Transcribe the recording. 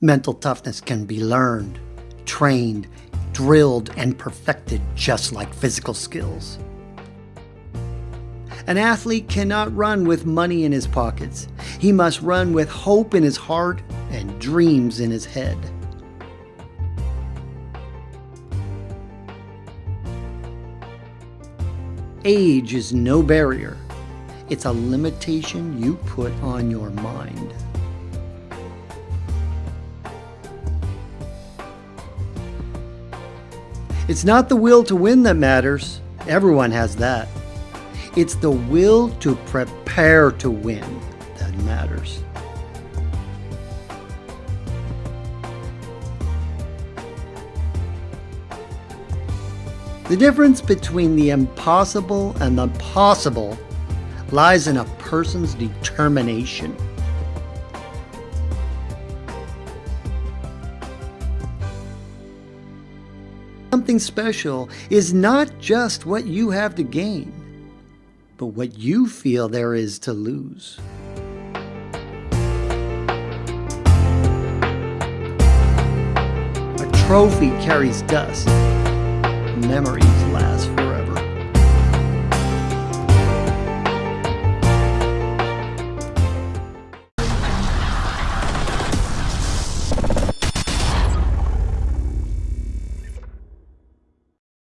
Mental toughness can be learned, trained, drilled, and perfected just like physical skills. An athlete cannot run with money in his pockets. He must run with hope in his heart and dreams in his head. Age is no barrier. It's a limitation you put on your mind. It's not the will to win that matters. Everyone has that. It's the will to prepare to win that matters. The difference between the impossible and the possible lies in a person's determination. Something special is not just what you have to gain, but what you feel there is to lose. A trophy carries dust. Memories last forever.